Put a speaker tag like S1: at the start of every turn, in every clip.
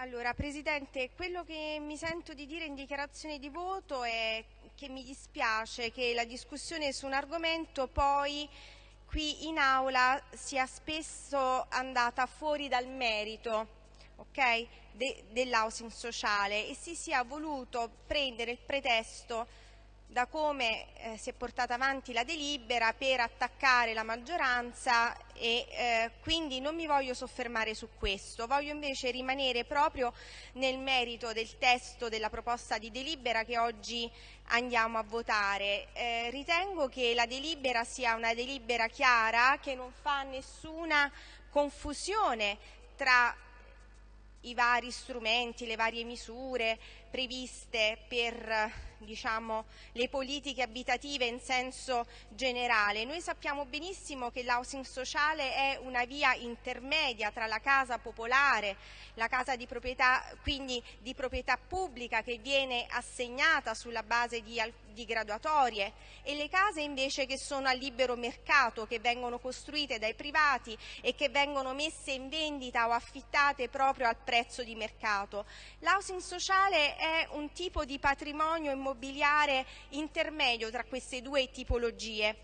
S1: Allora, Presidente, quello che mi sento di dire in dichiarazione di voto è che mi dispiace che la discussione su un argomento poi qui in aula sia spesso andata fuori dal merito okay, de dell'housing sociale e si sia voluto prendere il pretesto da come eh, si è portata avanti la delibera per attaccare la maggioranza e eh, quindi non mi voglio soffermare su questo, voglio invece rimanere proprio nel merito del testo della proposta di delibera che oggi andiamo a votare. Eh, ritengo che la delibera sia una delibera chiara che non fa nessuna confusione tra i vari strumenti, le varie misure previste per diciamo, le politiche abitative in senso generale. Noi sappiamo benissimo che l'housing sociale è una via intermedia tra la casa popolare, la casa di proprietà, quindi di proprietà pubblica che viene assegnata sulla base di, di graduatorie e le case invece che sono a libero mercato, che vengono costruite dai privati e che vengono messe in vendita o affittate proprio al prezzo di mercato. L'housing sociale è un tipo di patrimonio immobiliare intermedio tra queste due tipologie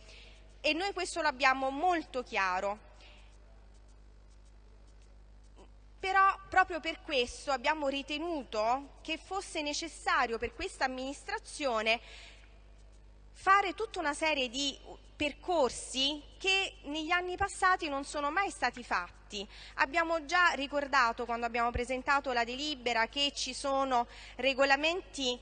S1: e noi questo l'abbiamo molto chiaro. Però proprio per questo abbiamo ritenuto che fosse necessario per questa amministrazione fare tutta una serie di percorsi che negli anni passati non sono mai stati fatti. Abbiamo già ricordato quando abbiamo presentato la delibera che ci sono regolamenti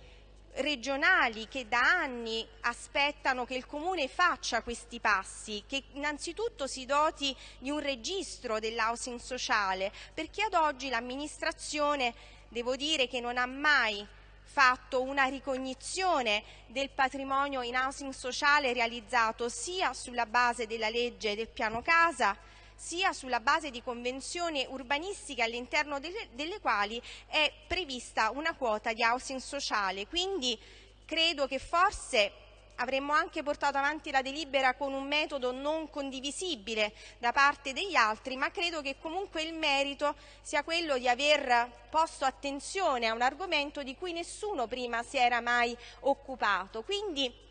S1: regionali che da anni aspettano che il Comune faccia questi passi, che innanzitutto si doti di un registro dell'housing sociale, perché ad oggi l'amministrazione, devo dire che non ha mai fatto una ricognizione del patrimonio in housing sociale realizzato sia sulla base della legge del piano casa sia sulla base di convenzioni urbanistiche all'interno delle, delle quali è prevista una quota di housing sociale. Quindi credo che forse avremmo anche portato avanti la delibera con un metodo non condivisibile da parte degli altri, ma credo che comunque il merito sia quello di aver posto attenzione a un argomento di cui nessuno prima si era mai occupato. Quindi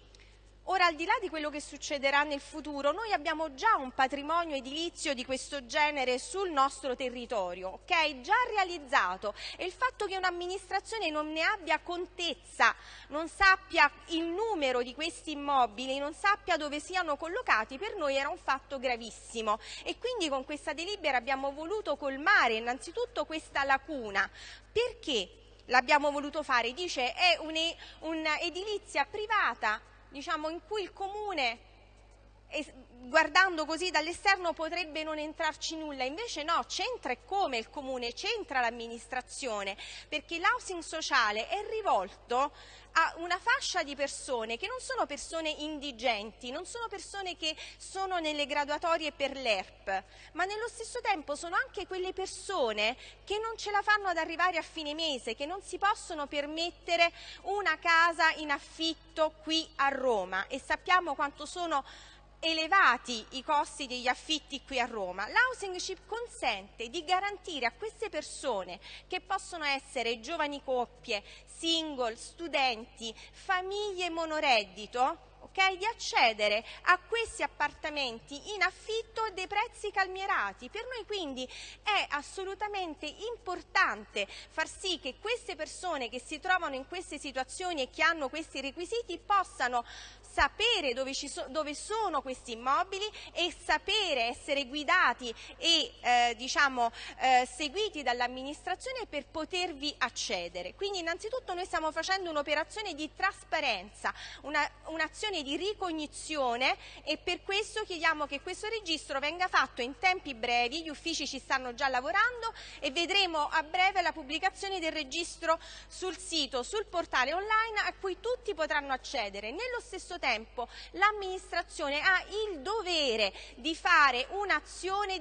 S1: Ora, al di là di quello che succederà nel futuro, noi abbiamo già un patrimonio edilizio di questo genere sul nostro territorio, ok? Già realizzato e il fatto che un'amministrazione non ne abbia contezza, non sappia il numero di questi immobili, non sappia dove siano collocati, per noi era un fatto gravissimo e quindi con questa delibera abbiamo voluto colmare innanzitutto questa lacuna. Perché? L'abbiamo voluto fare, dice è un'edilizia privata diciamo, in cui il comune guardando così dall'esterno potrebbe non entrarci nulla, invece no, c'entra e come il comune, c'entra l'amministrazione, perché l'housing sociale è rivolto a una fascia di persone che non sono persone indigenti, non sono persone che sono nelle graduatorie per l'ERP, ma nello stesso tempo sono anche quelle persone che non ce la fanno ad arrivare a fine mese, che non si possono permettere una casa in affitto qui a Roma. E sappiamo quanto sono elevati i costi degli affitti qui a Roma. L'housing chip consente di garantire a queste persone, che possono essere giovani coppie, single, studenti, famiglie monoreddito, Okay, di accedere a questi appartamenti in affitto a dei prezzi calmierati. Per noi quindi è assolutamente importante far sì che queste persone che si trovano in queste situazioni e che hanno questi requisiti possano sapere dove, so, dove, sono questi immobili e sapere essere guidati e eh, diciamo, eh, seguiti dall'amministrazione per potervi accedere. Quindi innanzitutto noi stiamo facendo un'operazione di trasparenza, un'azione una di ricognizione e per questo chiediamo che questo registro venga fatto in tempi brevi, gli uffici ci stanno già lavorando e vedremo a breve la pubblicazione del registro sul sito, sul portale online a cui tutti potranno accedere. Nello stesso tempo l'amministrazione ha il dovere di fare un'azione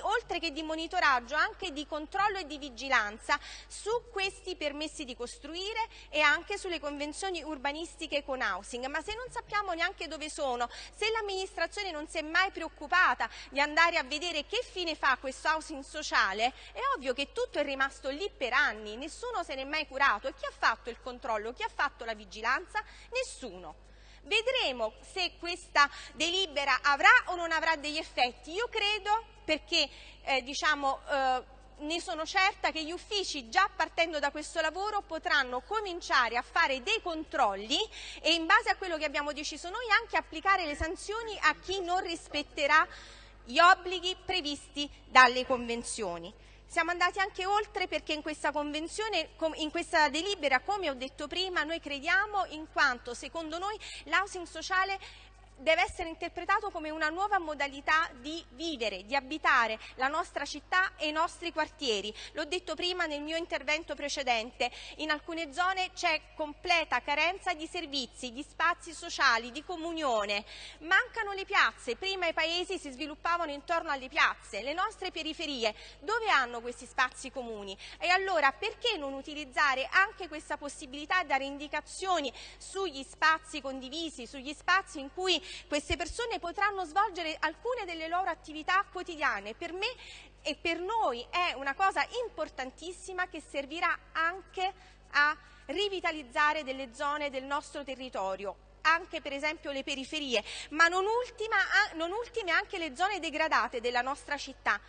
S1: oltre che di monitoraggio anche di controllo e di vigilanza su questi permessi di costruire e anche sulle convenzioni urbanistiche con housing, ma se non sappiamo neanche dove sono, se l'amministrazione non si è mai preoccupata di andare a vedere che fine fa questo housing sociale, è ovvio che tutto è rimasto lì per anni, nessuno se ne è mai curato e chi ha fatto il controllo, chi ha fatto la vigilanza? Nessuno. Vedremo se questa delibera avrà o non avrà degli effetti. Io credo, perché eh, diciamo, eh, ne sono certa che gli uffici già partendo da questo lavoro potranno cominciare a fare dei controlli e in base a quello che abbiamo deciso noi anche applicare le sanzioni a chi non rispetterà gli obblighi previsti dalle convenzioni. Siamo andati anche oltre perché in questa convenzione, in questa delibera, come ho detto prima, noi crediamo in quanto secondo noi l'housing sociale deve essere interpretato come una nuova modalità di vivere, di abitare la nostra città e i nostri quartieri. L'ho detto prima nel mio intervento precedente, in alcune zone c'è completa carenza di servizi, di spazi sociali, di comunione. Mancano le piazze, prima i paesi si sviluppavano intorno alle piazze, le nostre periferie, dove hanno questi spazi comuni? E allora perché non utilizzare anche questa possibilità, dare indicazioni sugli spazi condivisi, sugli spazi in cui queste persone potranno svolgere alcune delle loro attività quotidiane. Per me e per noi è una cosa importantissima che servirà anche a rivitalizzare delle zone del nostro territorio anche per esempio le periferie, ma non, ultima, non ultime anche le zone degradate della nostra città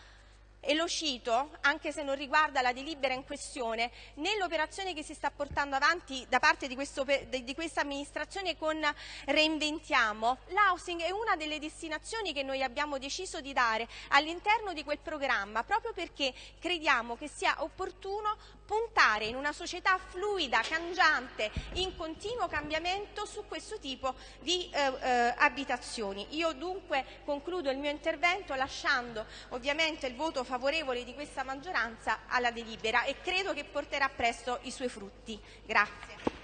S1: e lo cito, anche se non riguarda la delibera in questione, nell'operazione che si sta portando avanti da parte di, questo, di questa amministrazione con Reinventiamo, l'housing è una delle destinazioni che noi abbiamo deciso di dare all'interno di quel programma, proprio perché crediamo che sia opportuno puntare in una società fluida, cangiante, in continuo cambiamento su questo tipo di eh, eh, abitazioni. Io dunque concludo il mio intervento lasciando ovviamente il voto favorevole di questa maggioranza alla delibera e credo che porterà presto i suoi frutti. Grazie.